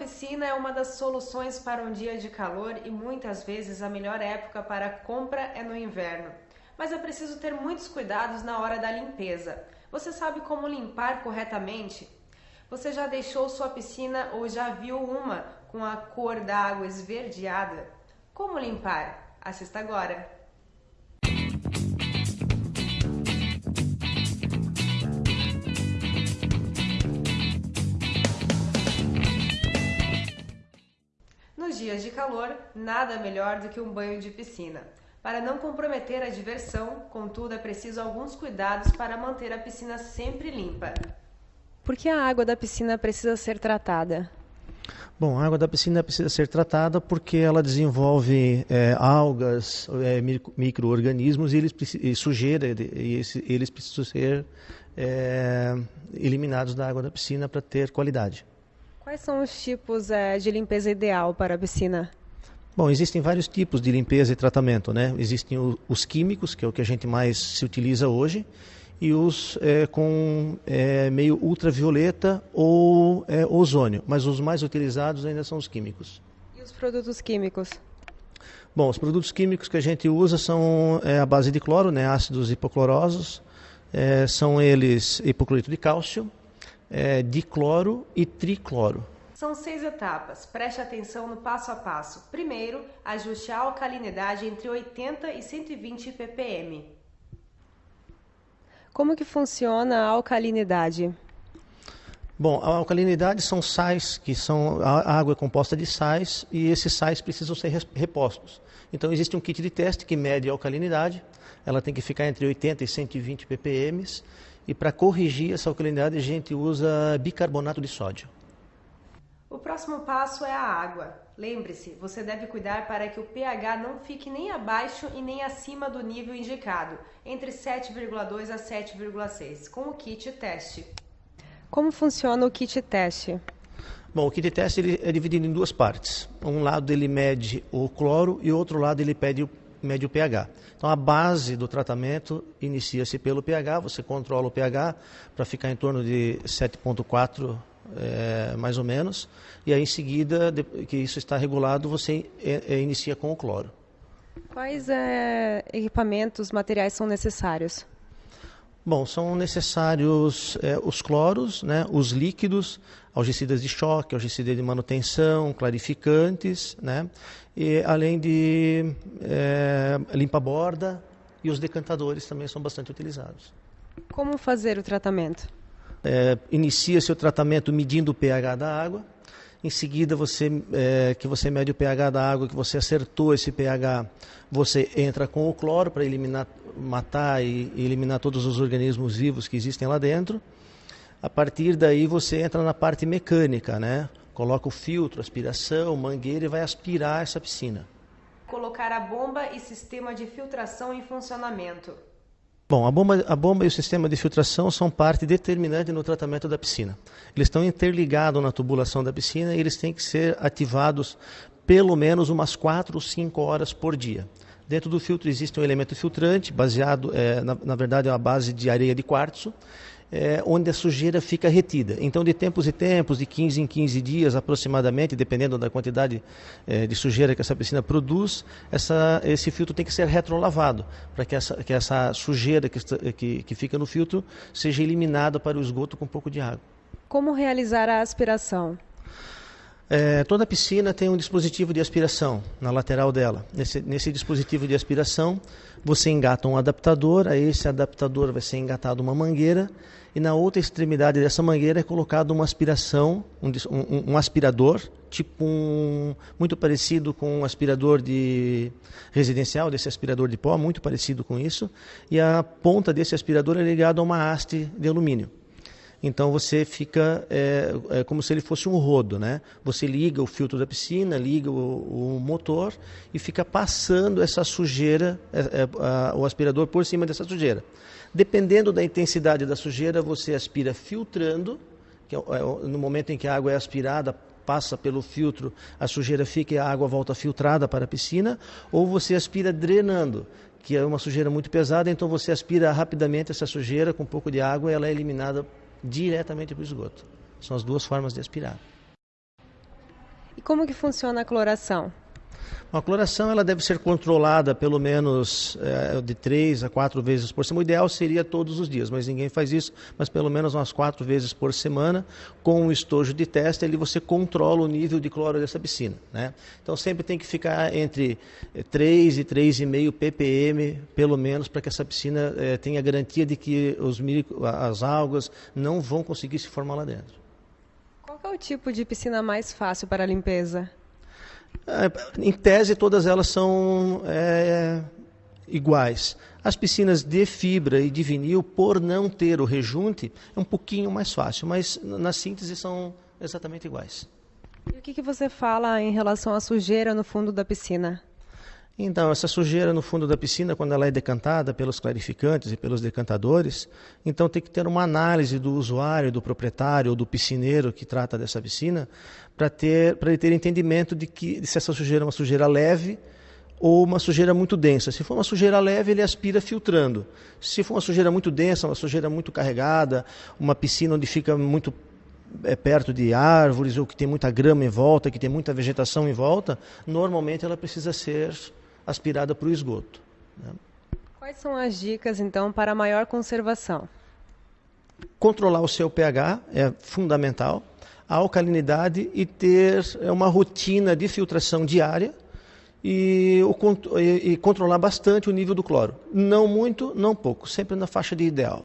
piscina é uma das soluções para um dia de calor e muitas vezes a melhor época para compra é no inverno. Mas é preciso ter muitos cuidados na hora da limpeza. Você sabe como limpar corretamente? Você já deixou sua piscina ou já viu uma com a cor da água esverdeada? Como limpar? Assista agora! Nos dias de calor, nada melhor do que um banho de piscina. Para não comprometer a diversão, contudo, é preciso alguns cuidados para manter a piscina sempre limpa. Por que a água da piscina precisa ser tratada? Bom, a água da piscina precisa ser tratada porque ela desenvolve é, algas, é, micro-organismos e, eles, e sujeira, e esse, eles precisam ser é, eliminados da água da piscina para ter qualidade. Quais são os tipos é, de limpeza ideal para a piscina? Bom, existem vários tipos de limpeza e tratamento, né? Existem o, os químicos, que é o que a gente mais se utiliza hoje, e os é, com é, meio ultravioleta ou é, ozônio, mas os mais utilizados ainda são os químicos. E os produtos químicos? Bom, os produtos químicos que a gente usa são a base de cloro, né, ácidos hipoclorosos, são eles hipoclorito de cálcio, é, dicloro e tricloro. São seis etapas. Preste atenção no passo a passo. Primeiro, ajuste a alcalinidade entre 80 e 120 ppm. Como que funciona a alcalinidade? Bom, a alcalinidade são sais, que são a água é composta de sais e esses sais precisam ser repostos. Então existe um kit de teste que mede a alcalinidade, ela tem que ficar entre 80 e 120 ppm e para corrigir essa alcalinidade a gente usa bicarbonato de sódio. O próximo passo é a água. Lembre-se, você deve cuidar para que o pH não fique nem abaixo e nem acima do nível indicado, entre 7,2 a 7,6, com o kit teste. Como funciona o kit teste? Bom, o kit teste ele é dividido em duas partes. Um lado ele mede o cloro e o outro lado ele mede o, mede o pH. Então a base do tratamento inicia-se pelo pH, você controla o pH para ficar em torno de 7,4 é, mais ou menos, e aí em seguida, de, que isso está regulado, você é, é, inicia com o cloro. Quais equipamentos, materiais são necessários? Bom, são necessários os cloros, né, os líquidos, algicidas de choque, algicida de manutenção, clarificantes, né, e além de é, limpa-borda e os decantadores também são bastante utilizados. Como fazer o tratamento? é, inicia-se o tratamento medindo o pH da água. Em seguida, você, é, que você mede o pH da água, que você acertou esse pH, você entra com o cloro para eliminar, matar e, e eliminar todos os organismos vivos que existem lá dentro. A partir daí, você entra na parte mecânica, né? Coloca o filtro, aspiração, mangueira e vai aspirar essa piscina. Colocar a bomba e sistema de filtração em funcionamento. Bom, a bomba, a bomba e o sistema de filtração são parte determinante no tratamento da piscina. Eles estão interligados na tubulação da piscina e eles têm que ser ativados pelo menos umas 4 ou 5 horas por dia. Dentro do filtro existe um elemento filtrante, baseado, é, na, na verdade, é uma base de areia de quartzo, é, onde a sujeira fica retida. Então, de tempos em tempos, de 15 em 15 dias aproximadamente, dependendo da quantidade é, de sujeira que essa piscina produz, essa, esse filtro tem que ser retrolavado, para que essa, que essa sujeira que, que, que fica no filtro seja eliminada para o esgoto com um pouco de água. Como realizar a aspiração? É, toda piscina tem um dispositivo de aspiração na lateral dela. Nesse, nesse, dispositivo de aspiração, você engata um adaptador, a esse adaptador vai ser engatado uma mangueira e na outra extremidade dessa mangueira é colocado uma aspiração, um, um, um aspirador, tipo um, muito parecido com um aspirador de residencial, desse aspirador de pó, muito parecido com isso, e a ponta desse aspirador é ligada a uma haste de alumínio. Então você fica é, é, como se ele fosse um rodo, né? Você liga o filtro da piscina, liga o, o motor e fica passando essa sujeira, é, a, o aspirador por cima dessa sujeira. Dependendo da intensidade da sujeira, você aspira filtrando, que é, é no momento em que a água é aspirada, passa pelo filtro, a sujeira fica e a água volta filtrada para a piscina, ou você aspira drenando, que é uma sujeira muito pesada, então você aspira rapidamente essa sujeira com um pouco de água e ela é eliminada diretamente para o esgoto. São as duas formas de aspirar. E como que funciona a cloração? A cloração ela deve ser controlada pelo menos é, de três a quatro vezes por semana. O ideal seria todos os dias, mas ninguém faz isso. Mas pelo menos umas quatro vezes por semana, com um estojo de teste, ali você controla o nível de cloro dessa piscina. Né? Então sempre tem que ficar entre 3 e 3,5 ppm, pelo menos, para que essa piscina é, tenha garantia de que os, as algas não vão conseguir se formar lá dentro. Qual é o tipo de piscina mais fácil para limpeza? É, em tese, todas elas são é, iguais. As piscinas de fibra e de vinil, por não ter o rejunte, é um pouquinho mais fácil, mas na síntese são exatamente iguais. E o que, que você fala em relação à sujeira no fundo da piscina? Então, essa sujeira no fundo da piscina, quando ela é decantada pelos clarificantes e pelos decantadores, então tem que ter uma análise do usuário, do proprietário ou do piscineiro que trata dessa piscina, para ter, ele ter entendimento de que se essa sujeira é uma sujeira leve ou uma sujeira muito densa. Se for uma sujeira leve, ele aspira filtrando. Se for uma sujeira muito densa, uma sujeira muito carregada, uma piscina onde fica muito é, perto de árvores ou que tem muita grama em volta, que tem muita vegetação em volta, normalmente ela precisa ser aspirada para o esgoto. Né? Quais são as dicas, então, para maior conservação? Controlar o seu pH é fundamental, a alcalinidade e ter é, uma rotina de filtração diária e, o, e, e controlar bastante o nível do cloro. Não muito, não pouco, sempre na faixa de ideal.